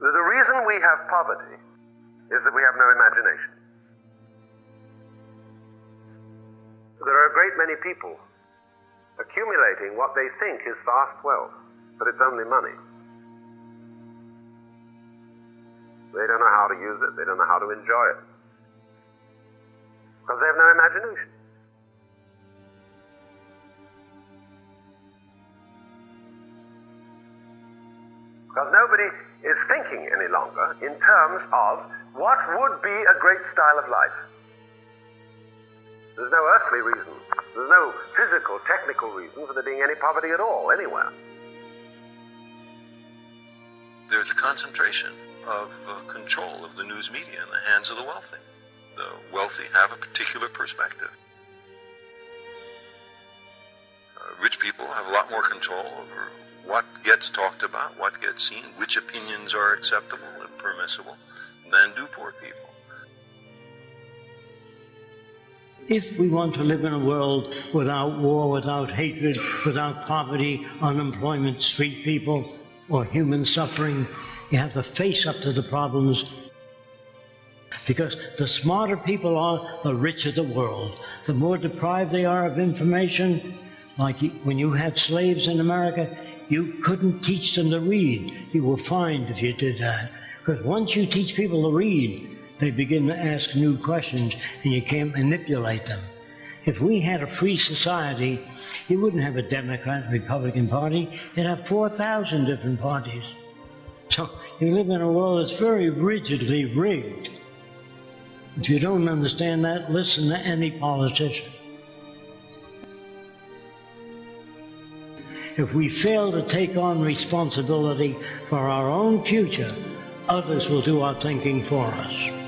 The reason we have poverty is that we have no imagination. There are a great many people accumulating what they think is vast wealth, but it's only money. They don't know how to use it, they don't know how to enjoy it, because they have no imagination. Because nobody is thinking any longer in terms of what would be a great style of life. There's no earthly reason, there's no physical, technical reason for there being any poverty at all, anywhere. There's a concentration of uh, control of the news media in the hands of the wealthy. The wealthy have a particular perspective. Uh, rich people have a lot more control over what gets talked about, what gets seen, which opinions are acceptable and permissible, than do poor people. If we want to live in a world without war, without hatred, without poverty, unemployment, street people, or human suffering, you have to face up to the problems. Because the smarter people are, the richer the world. The more deprived they are of information, like when you had slaves in America, you couldn't teach them to read. You were fined if you did that. Because once you teach people to read, they begin to ask new questions and you can't manipulate them. If we had a free society, you wouldn't have a Democrat, Republican Party. You'd have 4,000 different parties. So you live in a world that's very rigidly rigged. If you don't understand that, listen to any politician. If we fail to take on responsibility for our own future, others will do our thinking for us.